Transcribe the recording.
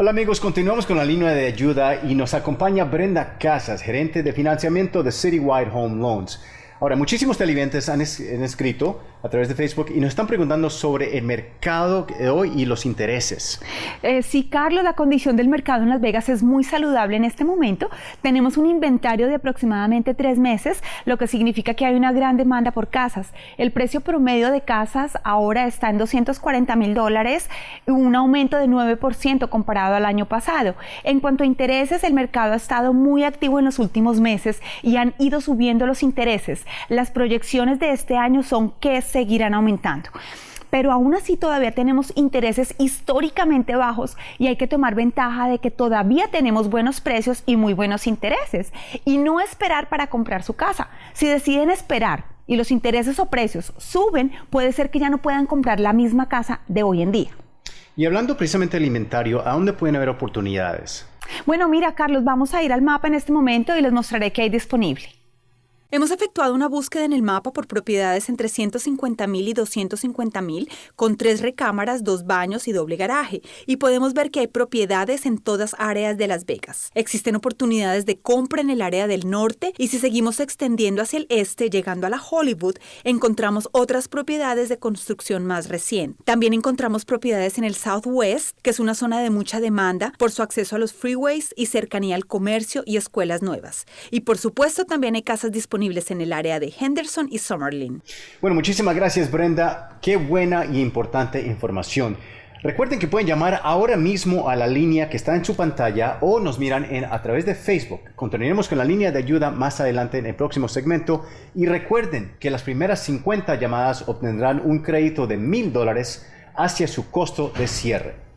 Hola amigos, continuamos con la línea de ayuda y nos acompaña Brenda Casas, gerente de financiamiento de Citywide Home Loans. Ahora, muchísimos televidentes han, escrito a través de Facebook y nos están preguntando sobre el mercado de hoy y los intereses. Eh, sí, Carlos, la condición del mercado en Las Vegas es muy saludable en este momento. Tenemos un inventario de aproximadamente tres meses, lo que significa que hay una gran demanda por casas. El precio promedio de casas ahora está en 240 mil dólares, un aumento de 9% comparado al año pasado. En cuanto a intereses, el mercado ha estado muy activo en los últimos meses y han ido subiendo los intereses. Las proyecciones de este año son que seguirán aumentando pero aún así todavía tenemos intereses históricamente bajos y hay que tomar ventaja de que todavía tenemos buenos precios y muy buenos intereses y no esperar para comprar su casa. Si deciden esperar y los intereses o precios suben, puede ser que ya no puedan comprar la misma casa de hoy en día. Y hablando precisamente del inventario, ¿a dónde pueden haber oportunidades? Bueno, mira, Carlos, vamos a ir al mapa en este momento y les mostraré qué hay disponible. Hemos efectuado una búsqueda en el mapa por propiedades entre 150 mil y 250 mil, con tres recámaras, dos baños y doble garaje, y podemos ver que hay propiedades en todas áreas de Las Vegas. Existen oportunidades de compra en el área del norte y si seguimos extendiendo hacia el este, llegando a la Hollywood, encontramos otras propiedades de construcción más reciente. También encontramos propiedades en el Southwest, que es una zona de mucha demanda por su acceso a los freeways y cercanía al comercio y escuelas nuevas. Y por supuesto también hay casas en el área de Henderson y Summerlin. Bueno, muchísimas gracias Brenda. Qué buena y importante información. Recuerden que pueden llamar ahora mismo a la línea que está en su pantalla o nos miran a través de Facebook. Continuaremos con la línea de ayuda más adelante en el próximo segmento. Y recuerden que las primeras 50 llamadas obtendrán un crédito de mil dólares hacia su costo de cierre.